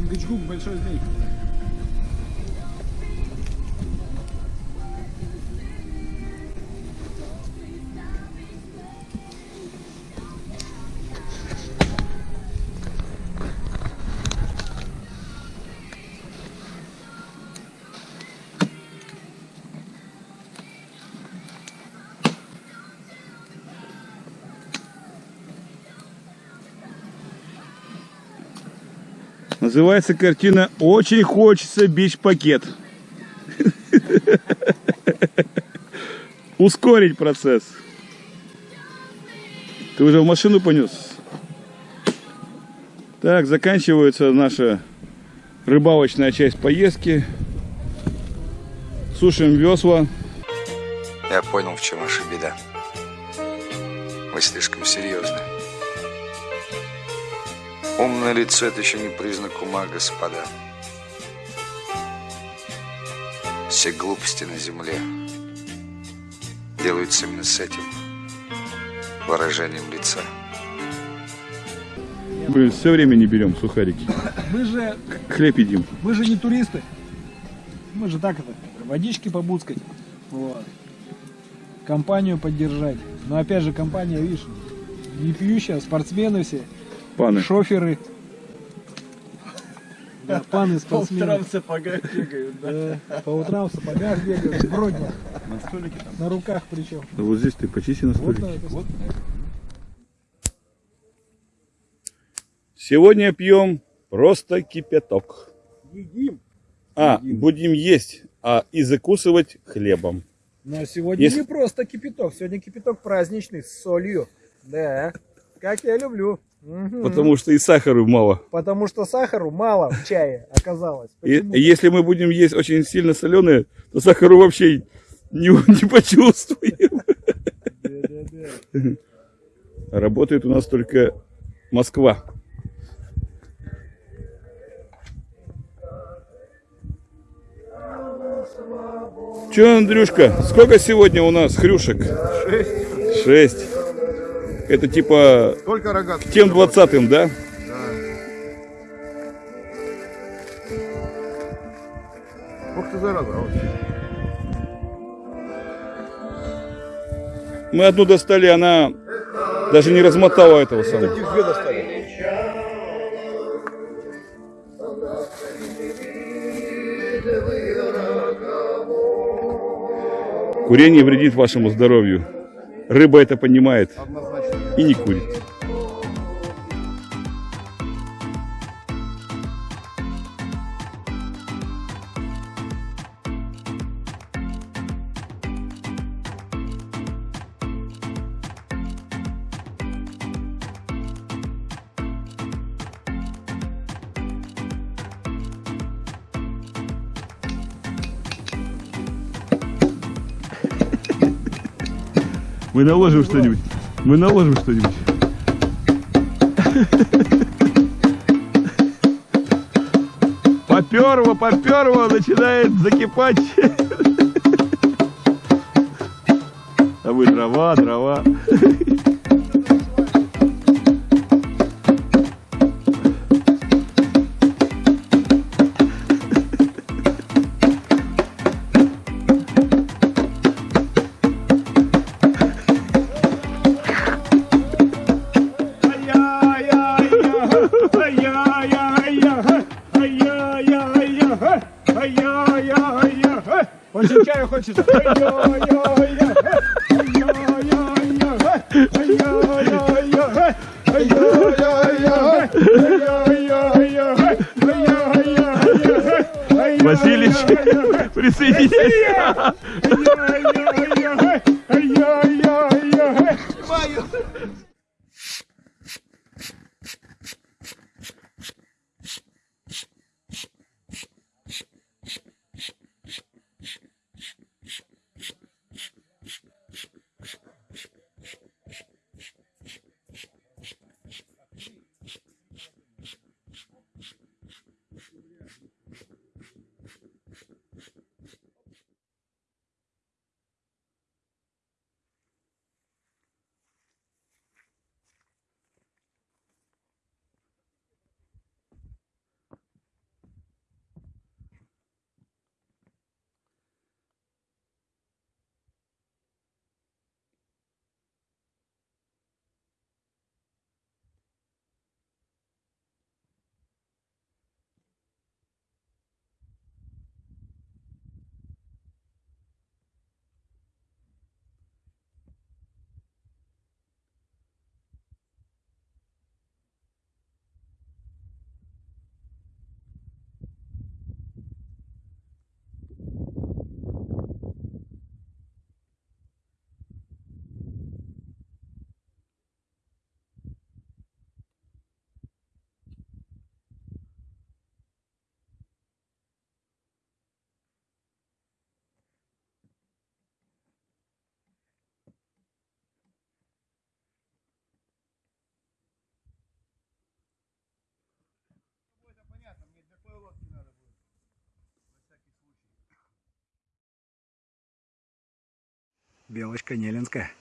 Чингачгук большой змей. Называется картина «Очень хочется бич-пакет». Ускорить процесс. Ты уже в машину понес? Так, заканчивается наша рыбалочная часть поездки. Сушим весла. Я понял, в чем ваша беда. Вы слишком серьезны. Умное лицо – это еще не признак ума, господа. Все глупости на земле делаются именно с этим выражением лица. Блин, все время не берем сухарики. Мы же, Хлеб едим. мы же не туристы. Мы же так это, водички побудскать. Вот. Компанию поддержать. Но опять же, компания, видишь, не пьющая, спортсмены все, Паны. шоферы. Да, паны спортсмены. в сапогах бегают, Да, по утрам в сапогах бегают, в бродях. На столике там. На руках причем. Вот здесь ты почисти на Вот столике. на это. Сегодня пьем просто кипяток. Едим. А, будем есть, а и закусывать хлебом. Но сегодня Если- не просто кипяток. Сегодня кипяток праздничный с солью. Да, как я люблю. Мгм. Потому что и сахара мало. Потому что сахару мало в чае оказалось. И, если мы будем есть очень сильно соленое, то сахару вообще не, не почувствуем. Да-да-да. Работает у нас только Москва. Че, Андрюшка, сколько сегодня у нас хрюшек? Шесть. Шесть. Это типа Только рогат. тем двадцатым, да? Ух ты, зараза. Мы одну достали, она даже не размотала этого самого. Таких две достали. Курение вредит вашему здоровью. Рыба это понимает и не курит. Мы наложим что-нибудь. Мы наложим что-нибудь. Поперло, поперло, начинает закипать. А вы дрова, дрова. Очень чаю хочется. Василич, присоединяйся. Снимаю. Белочка Нелинская.